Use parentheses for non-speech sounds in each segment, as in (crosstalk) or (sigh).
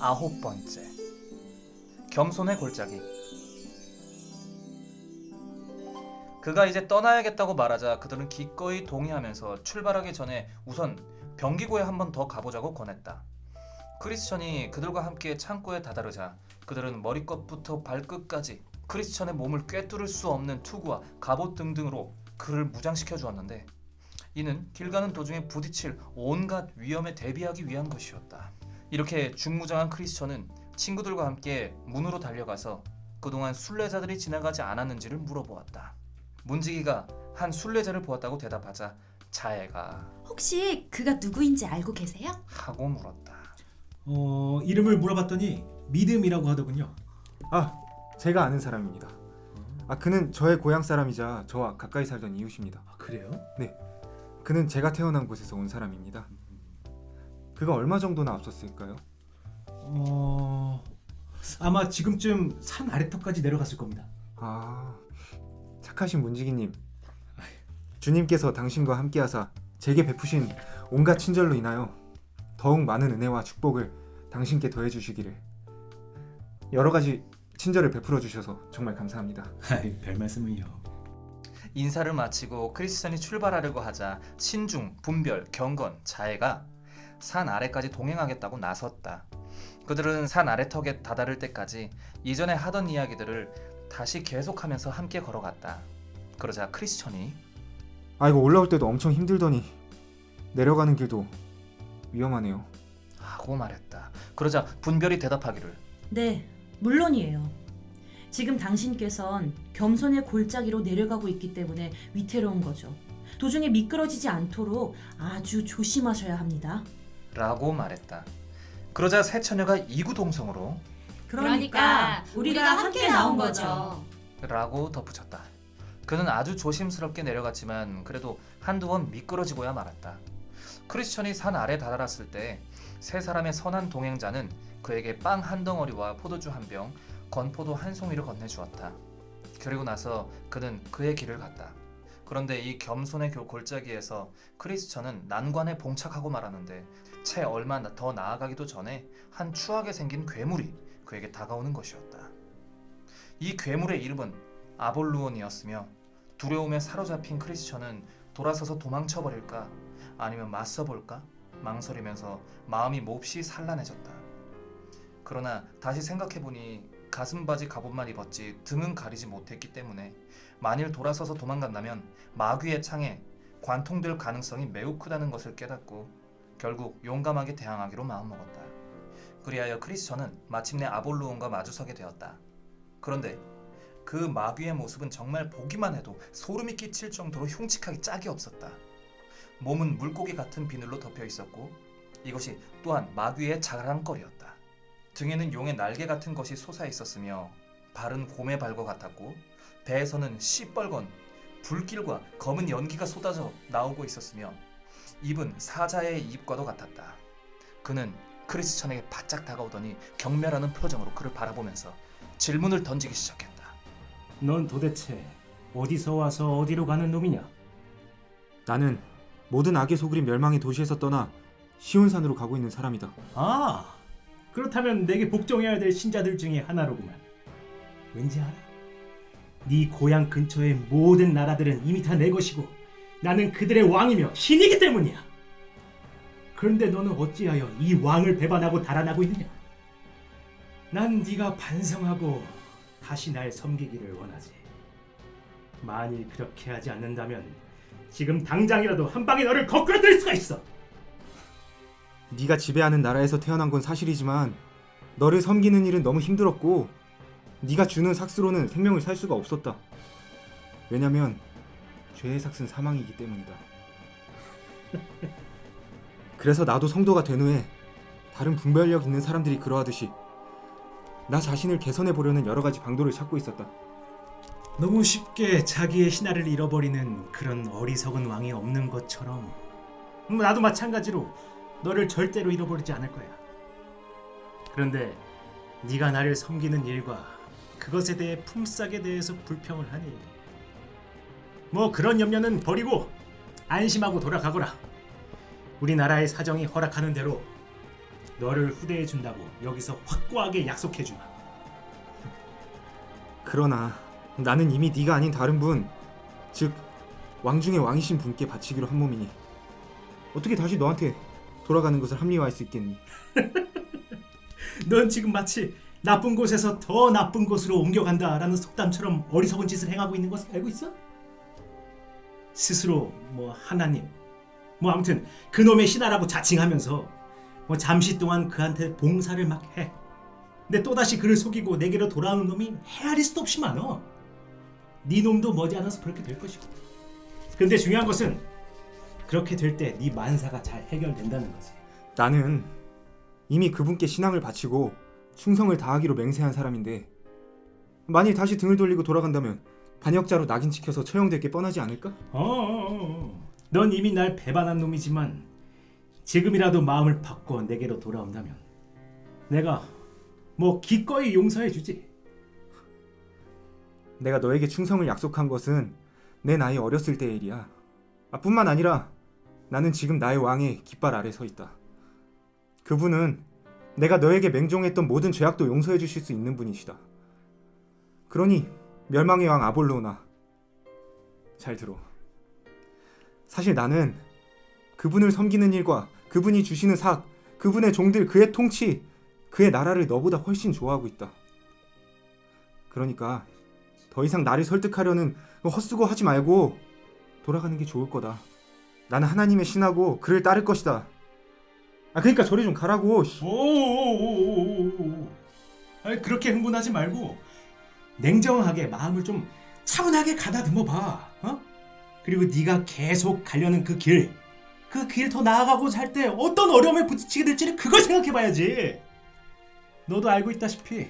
아홉 번째 겸손의 골짜기 그가 이제 떠나야겠다고 말하자 그들은 기꺼이 동의하면서 출발하기 전에 우선 병기고에 한 번 더 가보자고 권했다. 크리스천이 그들과 함께 창고에 다다르자 그들은 머리끝부터 발끝까지 크리스천의 몸을 꿰뚫을 수 없는 투구와 갑옷 등등으로 그를 무장시켜 주었는데 이는 길 가는 도중에 부딪힐 온갖 위험에 대비하기 위한 것이었다. 이렇게 중무장한 크리스천은 친구들과 함께 문으로 달려가서 그동안 순례자들이 지나가지 않았는지를 물어보았다. 문지기가 한 순례자를 보았다고 대답하자 자애가 혹시 그가 누구인지 알고 계세요? 하고 물었다. 어, 이름을 물어봤더니 믿음이라고 하더군요. 아, 제가 아는 사람입니다. 아, 그는 저의 고향 사람이자 저와 가까이 살던 이웃입니다. 아, 그래요? 그는 제가 태어난 곳에서 온 사람입니다. 그가 얼마 정도나 앞섰을까요? 어, 아마 지금쯤 산 아래턱까지 내려갔을 겁니다. 아, 착하신 문지기님. 주님께서 당신과 함께하사 제게 베푸신 온갖 친절로 인하여 더욱 많은 은혜와 축복을 당신께 더해 주시기를 여러 가지 친절을 베풀어 주셔서 정말 감사합니다. 별 말씀을요. 인사를 마치고 크리스천이 출발하려고 하자 신중, 분별, 경건, 자애가 산 아래까지 동행하겠다고 나섰다. 그들은 산 아래턱에 다다를 때까지 이전에 하던 이야기들을 다시 계속하면서 함께 걸어갔다. 그러자 크리스천이 아이고 올라올 때도 엄청 힘들더니 내려가는 길도 위험하네요. 하고 말했다. 그러자 분별이 대답하기를 네, 물론이에요. 지금 당신께선 겸손의 골짜기로 내려가고 있기 때문에 위태로운 거죠. 도중에 미끄러지지 않도록 아주 조심하셔야 합니다. 라고 말했다. 그러자 새 처녀가 이구동성으로 그러니까 우리가 함께 나온 거죠. 라고 덧붙였다. 그는 아주 조심스럽게 내려갔지만 그래도 한두 번 미끄러지고야 말았다. 크리스천이 산 아래 다다랐을 때 세 사람의 선한 동행자는 그에게 빵 한 덩어리와 포도주 한 병, 건포도 한 송이를 건네주었다. 그리고 나서 그는 그의 길을 갔다. 그런데 이 겸손의 교- 골짜기에서 크리스천은 난관에 봉착하고 말았는데 채 얼마 나- 더 나아가기도 전에 한 추하게 생긴 괴물이 그에게 다가오는 것이었다. 이 괴물의 이름은 아볼루온이었으며 두려움에 사로잡힌 크리스천은 돌아서서 도망쳐버릴까 아니면 맞서볼까 망설이면서 마음이 몹시 산란해졌다. 그러나 다시 생각해보니 가슴바지 갑옷만 입었지 등은 가리지 못했기 때문에 만일 돌아서서 도망간다면 마귀의 창에 관통될 가능성이 매우 크다는 것을 깨닫고 결국 용감하게 대항하기로 마음먹었다. 그리하여 크리스천은 마침내 아볼루온과 마주서게 되었다. 그런데 그 마귀의 모습은 정말 보기만 해도 소름이 끼칠 정도로 흉측하기 짝이 없었다. 몸은 물고기 같은 비늘로 덮여 있었고 이것이 또한 마귀의 자랑거리였다. 등에는 용의 날개 같은 것이 솟아 있었으며 발은 곰의 발과 같았고 배에서는 시뻘건 불길과 검은 연기가 쏟아져 나오고 있었으며 입은 사자의 입과도 같았다. 그는 크리스천에게 바짝 다가오더니 경멸하는 표정으로 그를 바라보면서 질문을 던지기 시작했다. 넌 도대체 어디서 와서 어디로 가는 놈이냐? 나는 모든 악의 소굴인 멸망의 도시에서 떠나 시온산으로 가고 있는 사람이다. 아, 그렇다면 내게 복종해야 될 신자들 중에 하나로구만. 왠지 알아? 네 고향 근처의 모든 나라들은 이미 다 내 것이고 나는 그들의 왕이며 신이기 때문이야. 그런데 너는 어찌하여 이 왕을 배반하고 달아나고 있느냐? 난 네가 반성하고 다시 날 섬기기를 원하지. 만일 그렇게 하지 않는다면 지금 당장이라도 한 방에 너를 거꾸로뜨릴 수가 있어. 네가 지배하는 나라에서 태어난 건 사실이지만 너를 섬기는 일은 너무 힘들었고 네가 주는 삭스로는 생명을 살 수가 없었다. 왜냐면 죄의 삭은 사망이기 때문이다. 그래서 나도 성도가 된 후에 다른 분별력 있는 사람들이 그러하듯이 나 자신을 개선해 보려는 여러 가지 방도를 찾고 있었다. 너무 쉽게 자기의 신하를 잃어버리는 그런 어리석은 왕이 없는 것처럼 음, 나도 마찬가지로 너를 절대로 잃어버리지 않을 거야. 그런데 네가 나를 섬기는 일과 그것에 대해 품삯에 대해서 불평을 하니 뭐 그런 염려는 버리고 안심하고 돌아가거라. 우리나라의 사정이 허락하는 대로 너를 후대해 준다고 여기서 확고하게 약속해 주마. 그러나 나는 이미 네가 아닌 다른 분, 즉 왕중의 왕이신 분께 바치기로 한 몸이니 어떻게 다시 너한테 돌아가는 것을 합리화할 수 있겠니? (laughs) 넌 지금 마치 나쁜 곳에서 더 나쁜 곳으로 옮겨간다라는 속담처럼 어리석은 짓을 행하고 있는 것을 알고 있어? 스스로 뭐 하나님, 뭐 아무튼 그놈의 신하라고 자칭하면서 뭐 잠시 동안 그한테 봉사를 막 해. 근데 또다시 그를 속이고 내게로 돌아오는 놈이 헤아릴 수도 없이 많어. 네 놈도 머지않아서 그렇게 될 것이고. 근데 중요한 것은 그렇게 될 때 네 만사가 잘 해결된다는 거지. 나는 이미 그분께 신앙을 바치고 충성을 다하기로 맹세한 사람인데 만일 다시 등을 돌리고 돌아간다면 반역자로 낙인 찍혀서 처형될 게 뻔하지 않을까? 어, 어, 어. 넌 이미 날 배반한 놈이지만 지금이라도 마음을 바꿔 내게로 돌아온다면 내가 뭐 기꺼이 용서해 주지. 내가 너에게 충성을 약속한 것은 내 나이 어렸을 때의 일이야. 아, 뿐만 아니라 나는 지금 나의 왕의 깃발 아래 서 있다. 그분은 내가 너에게 맹종했던 모든 죄악도 용서해 주실 수 있는 분이시다. 그러니 멸망의 왕 아볼로나 잘 들어. 사실 나는 그분을 섬기는 일과 그분이 주시는 삭, 그분의 종들, 그의 통치, 그의 나라를 너보다 훨씬 좋아하고 있다. 그러니까 더 이상 나를 설득하려는 헛수고 하지 말고 돌아가는 게 좋을 거다. 나는 하나님의 신하고 그를 따를 것이다. 아 그러니까 저리 좀 가라고. 씨. 오오오오오오. 아니 그렇게 흥분하지 말고 냉정하게 마음을 좀 차분하게 가다듬어 봐. 어? 그리고 네가 계속 가려는 그 길, 그 길 더 나아가고 살 때 어떤 어려움에 부딪히게 될지를 그걸 생각해 봐야지. 너도 알고 있다시피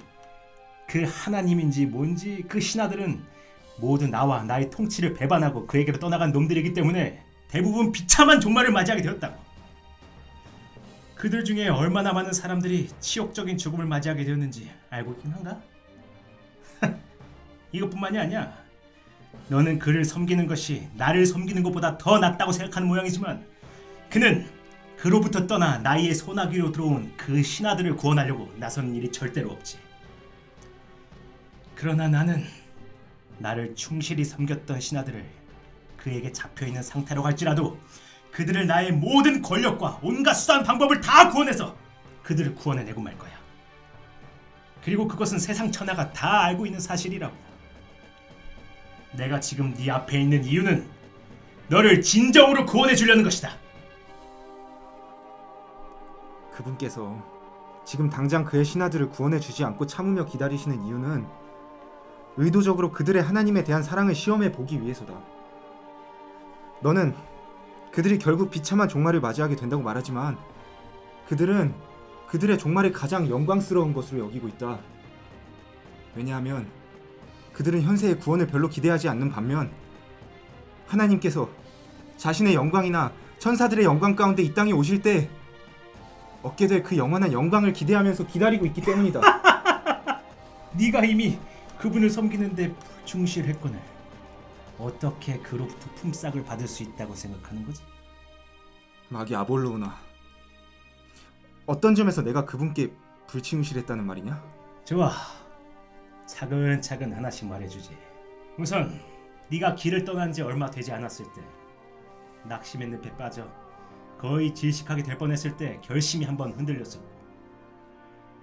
그 하나님인지 뭔지 그 신하들은 모두 나와 나의 통치를 배반하고 그에게로 떠나간 놈들이기 때문에 대부분 비참한 종말을 맞이하게 되었다고. 그들 중에 얼마나 많은 사람들이 치욕적인 죽음을 맞이하게 되었는지 알고 있긴 한가? 이것뿐만이 아니야. 너는 그를 섬기는 것이 나를 섬기는 것보다 더 낫다고 생각하는 모양이지만 그는 그로부터 떠나 나의 소나기로 들어온 그 신하들을 구원하려고 나서는 일이 절대로 없지. 그러나 나는 나를 충실히 섬겼던 신하들을 그에게 잡혀 있는 상태로 갈지라도 그들을 나의 모든 권력과 온갖 수단 방법을 다 구원해서 그들을 구원해내고 말 거야. 그리고 그것은 세상 천하가 다 알고 있는 사실이라고. 내가 지금 네 앞에 있는 이유는 너를 진정으로 구원해 주려는 것이다. 그분께서 지금 당장 그의 신하들을 구원해 주지 않고 참으며 기다리시는 이유는 의도적으로 그들의 하나님에 대한 사랑을 시험해 보기 위해서다. 너는 그들이 결국 비참한 종말을 맞이하게 된다고 말하지만 그들은 그들의 종말이 가장 영광스러운 것으로 여기고 있다. 왜냐하면 그들은 현세의 구원을 별로 기대하지 않는 반면 하나님께서 자신의 영광이나 천사들의 영광 가운데 이 땅에 오실 때 얻게 될 그 영원한 영광을 기대하면서 기다리고 있기 때문이다. (laughs) 네가 이미 그분을 섬기는데 충실했거늘 어떻게 그로부터 품삯을 받을 수 있다고 생각하는 거지? 마귀 아볼로우나 어떤 점에서 내가 그분께 불충실했다는 말이냐? 좋아. 차근차근 하나씩 말해주지. 우선 네가 길을 떠난 지 얼마 되지 않았을 때 낙심의 늪에 빠져 거의 질식하게 될 뻔했을 때 결심이 한번 흔들렸었고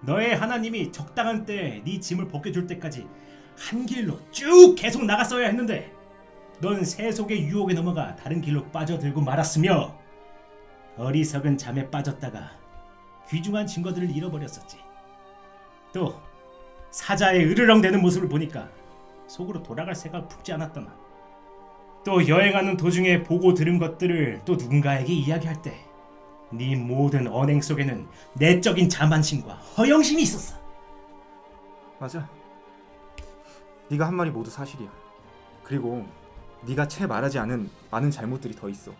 너의 하나님이 적당한 때에 네 짐을 벗겨줄 때까지 한 길로 쭉 계속 나갔어야 했는데 넌 세속의 유혹에 넘어가 다른 길로 빠져들고 말았으며 어리석은 잠에 빠졌다가 귀중한 증거들을 잃어버렸었지. 또 사자의 으르렁대는 모습을 보니까 속으로 돌아갈 새가 품지 않았더나. 또 여행하는 도중에 보고 들은 것들을 또 누군가에게 이야기할 때 네 모든 언행 속에는 내적인 자만심과 허영심이 있었어. 맞아. 네가 한 말이 모두 사실이야. 그리고 네가 채 말하지 않은 많은 잘못들이 더 있어.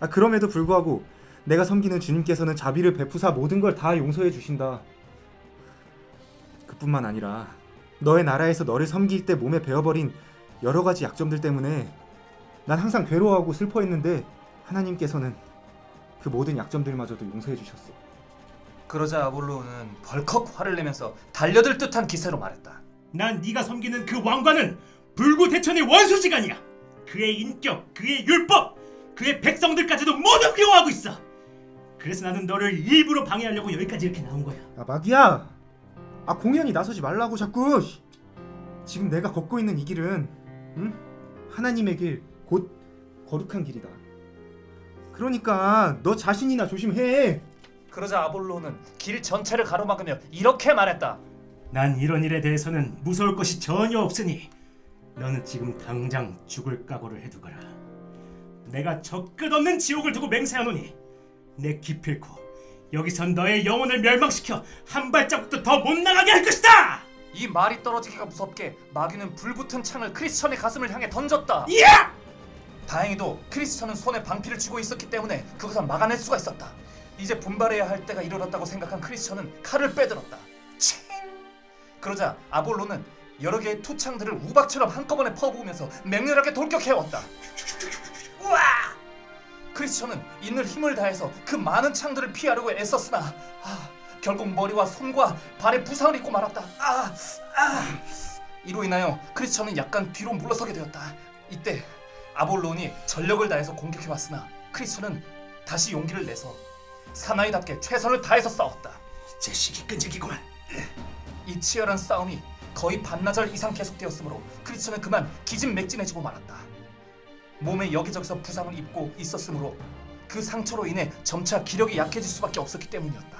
아, 그럼에도 불구하고 내가 섬기는 주님께서는 자비를 베푸사 모든 걸 다 용서해 주신다. 그뿐만 아니라 너의 나라에서 너를 섬길 때 몸에 배어버린 여러 가지 약점들 때문에 난 항상 괴로워하고 슬퍼했는데 하나님께서는 그 모든 약점들마저도 용서해 주셨어. 그러자 아볼로는 벌컥 화를 내면서 달려들 듯한 기세로 말했다. 난 네가 섬기는 그 왕관은 불구 대천의 원수지간이야. 그의 인격, 그의 율법, 그의 백성들까지도 모두 미워하고 있어. 그래서 나는 너를 일부러 방해하려고 여기까지 이렇게 나온 거야. 아 마귀야 아 공연히 나서지 말라고 자꾸 지금 내가 걷고 있는 이 길은 응? 하나님의 길 곧 거룩한 길이다 그러니까 너 자신이나 조심해 그러자 아볼로는 길 전체를 가로막으며 이렇게 말했다. 난 이런 일에 대해서는 무서울 것이 전혀 없으니 너는 지금 당장 죽을 각오를 해두거라. 내가 저 끝없는 지옥을 두고 맹세하노니 내 기필코 여기선 너의 영혼을 멸망시켜 한 발자국도 더 못 나가게 할 것이다. 이 말이 떨어지기가 무섭게 마귀는 불붙은 창을 크리스천의 가슴을 향해 던졌다. 야! 다행히도 크리스천은 손에 방피를 쥐고 있었기 때문에 그것을 막아낼 수가 있었다. 이제 분발해야 할 때가 이르렀다고 생각한 크리스천은 칼을 빼들었다. 칭! 그러자 아볼로는 여러 개의 투창들을 우박처럼 한꺼번에 퍼부으면서 맹렬하게 돌격해왔다. (laughs) 우와! 크리스천은 있는 힘을 다해서 그 많은 창들을 피하려고 애썼으나 아, 결국 머리와 손과 발에 부상을 입고 말았다. 아, 아. 이로 인하여 크리스천은 약간 뒤로 물러서게 되었다. 이때 아볼론이 전력을 다해서 공격해 왔으나 크리스천은 다시 용기를 내서 사나이답게 최선을 다해서 싸웠다. 자식이 끈질기구만. 이 치열한 싸움이 거의 반나절 이상 계속되었으므로 크리스천은 그만 기진맥진해지고 말았다. 몸에 여기저기서 부상을 입고 있었으므로 그 상처로 인해 점차 기력이 약해질 수밖에 없었기 때문이었다.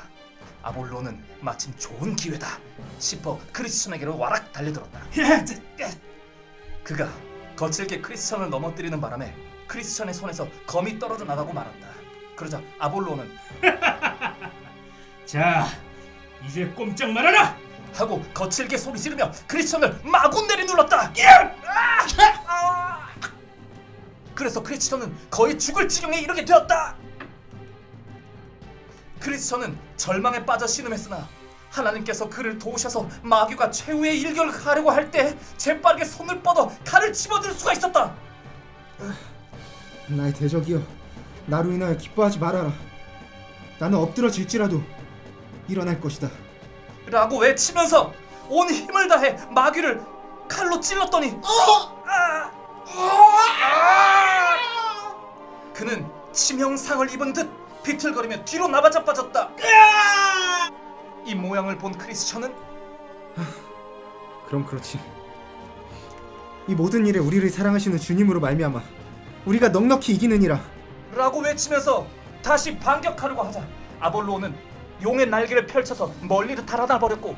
아볼로는 마침 좋은 기회다 싶어 크리스천에게로 와락 달려들었다. 야, 저- 그가 거칠게 크리스천을 넘어뜨리는 바람에 크리스천의 손에서 검이 떨어져 나가고 말았다. 그러자 아볼로는 (laughs) 자, 이제 꼼짝 말아라. 하고 거칠게 소리 지르며 크리스천을 마구 내리눌렀다. 아! 그래서 크리스천은 거의 죽을 지경에 이르게 되었다. 크리스천은 절망에 빠져 신음했으나 하나님께서 그를 도우셔서 마귀가 최후의 일격을 하려고 할 때 재빠르게 손을 뻗어 칼을 집어들 수가 있었다. 나의 대적이여 나로 인하여 기뻐하지 말아라 나는 엎드러질지라도 일어날 것이다 라고 외치면서 온 힘을 다해 마귀를 칼로 찔렀더니 아! 아! 그는 치명상을 입은 듯 비틀거리며 뒤로 나바자 빠졌다. 이 모양을 본 크리스천은 그럼 그렇지 이 모든 일에 우리를 사랑하시는 주님으로 말미암아 우리가 넉넉히 이기느니라 라고 외치면서 다시 반격하려고 하자 아볼로는 용의 날개를 펼쳐서 멀리를 달아나 버렸고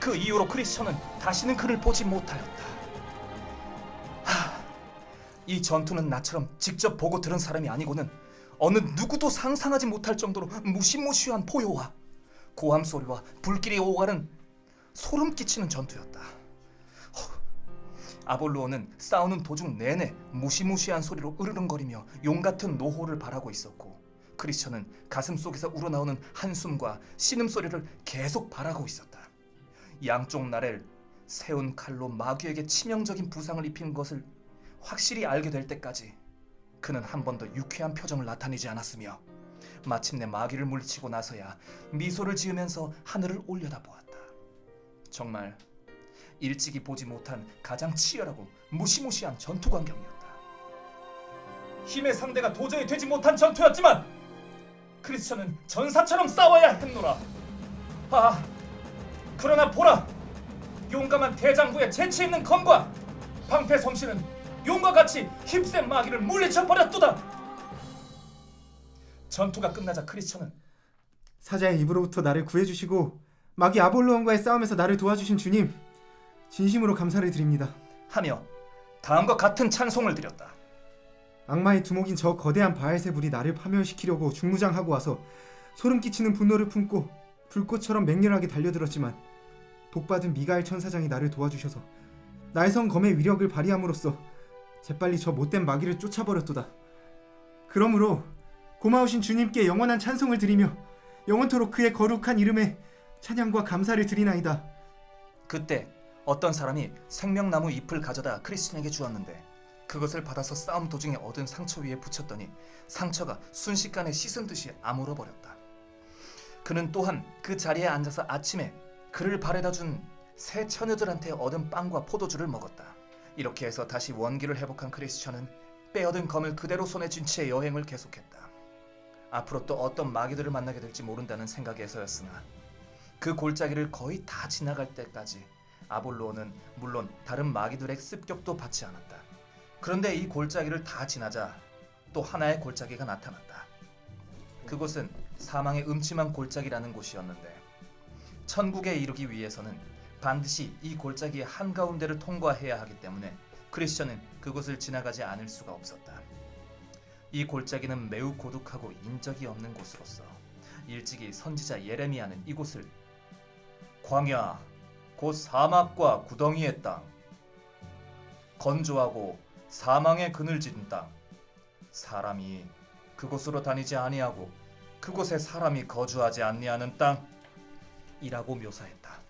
그 이후로 크리스천은 다시는 그를 보지 못하였다. 하, 이 전투는 나처럼 직접 보고 들은 사람이 아니고는 어느 누구도 상상하지 못할 정도로 무시무시한 포효와 고함 소리와 불길이 오가는 소름 끼치는 전투였다. 아볼로는 싸우는 도중 내내 무시무시한 소리로 으르렁거리며 용 같은 노호를 바라고 있었고 크리스천은 가슴 속에서 우러나오는 한숨과 신음 소리를 계속 바라고 있었다. 양쪽 나래를 세운 칼로 마귀에게 치명적인 부상을 입힌 것을 확실히 알게 될 때까지 그는 한 번도 유쾌한 표정을 나타내지 않았으며 마침내 마귀를 물리치고 나서야 미소를 지으면서 하늘을 올려다보았다. 정말 일찍이 보지 못한 가장 치열하고 무시무시한 전투 광경이었다. 힘의 상대가 도저히 되지 못한 전투였지만 크리스천은 전사처럼 싸워야 했노라. 아, 그러나 보라, 용감한 대장부의 재치 있는 검과 방패 솜씨는 용과 같이 힘센 마귀를 물리쳐 버렸도다. 전투가 끝나자 크리스천은 사자의 입으로부터 나를 구해주시고 마귀 아볼로온과의 싸움에서 나를 도와주신 주님 진심으로 감사를 드립니다 하며 다음과 같은 찬송을 드렸다. 악마의 두목인 저 거대한 바알세불이 나를 파멸시키려고 중무장하고 와서 소름 끼치는 분노를 품고 불꽃처럼 맹렬하게 달려들었지만 복받은 미가엘 천사장이 나를 도와주셔서 날성 검의 위력을 발휘함으로써 재빨리 저 못된 마귀를 쫓아버렸도다. 그러므로 고마우신 주님께 영원한 찬송을 드리며 영원토록 그의 거룩한 이름에 찬양과 감사를 드리나이다. 그때 어떤 사람이 생명나무 잎을 가져다 크리스천에게 주었는데 그것을 받아서 싸움 도중에 얻은 상처 위에 붙였더니 상처가 순식간에 씻은 듯이 아물어 버렸다. 그는 또한 그 자리에 앉아서 아침에 그를 바래다 준 새 처녀들한테 얻은 빵과 포도주를 먹었다. 이렇게 해서 다시 원기를 회복한 크리스천은 빼앗은 검을 그대로 손에 쥔 채 여행을 계속했다. 앞으로 또 어떤 마귀들을 만나게 될지 모른다는 생각에서였으나 그 골짜기를 거의 다 지나갈 때까지 아볼로는 물론 다른 마귀들의 습격도 받지 않았다. 그런데 이 골짜기를 다 지나자 또 하나의 골짜기가 나타났다. 그곳은 사망의 음침한 골짜기라는 곳이었는데 천국에 이르기 위해서는 반드시 이 골짜기의 한가운데를 통과해야 하기 때문에 크리스천은 그곳을 지나가지 않을 수가 없었다. 이 골짜기는 매우 고독하고 인적이 없는 곳으로서 일찍이 선지자 예레미야는 이곳을 광야 곧 사막과 구덩이의 땅 건조하고 사망의 그늘진 땅 사람이 그곳으로 다니지 아니하고 그곳에 사람이 거주하지 아니하는 땅이라고 묘사했다.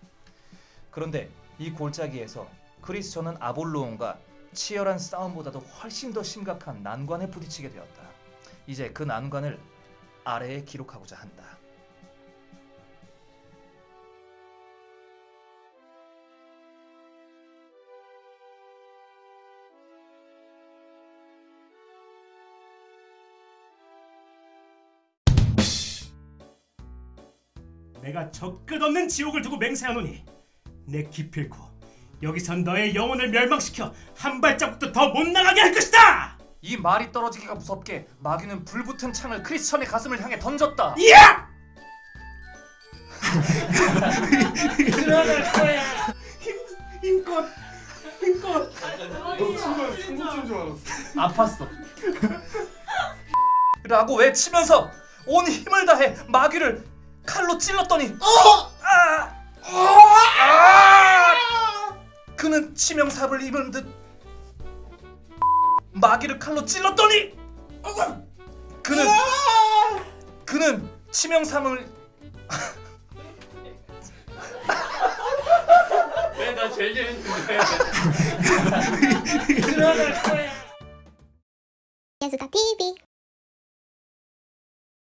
그런데 이 골짜기에서 크리스천은 아볼로온과 치열한 싸움보다도 훨씬 더 심각한 난관에 부딪히게 되었다. 이제 그 난관을 아래에 기록하고자 한다. 내가 저 끝없는 지옥을 두고 맹세하노니 내 기필코 여기선 너의 영혼을 멸망시켜 한 발자국도 더 못 나가게 할 것이다! 이 말이 떨어지기가 무섭게 마귀는 불붙은 창을 크리스천의 가슴을 향해 던졌다. 야! 힘, 힘껏 힘껏 아팠어. 라고 외치면서 온 힘을 다해 마귀를 칼로 찔렀더니 아! 아! 그는 치명삽을 입은 듯 마귀를 칼로 찔렀더니 그는 그는 치명삼을 왜나 제일 재밌는데? (laughs) 예수다 TV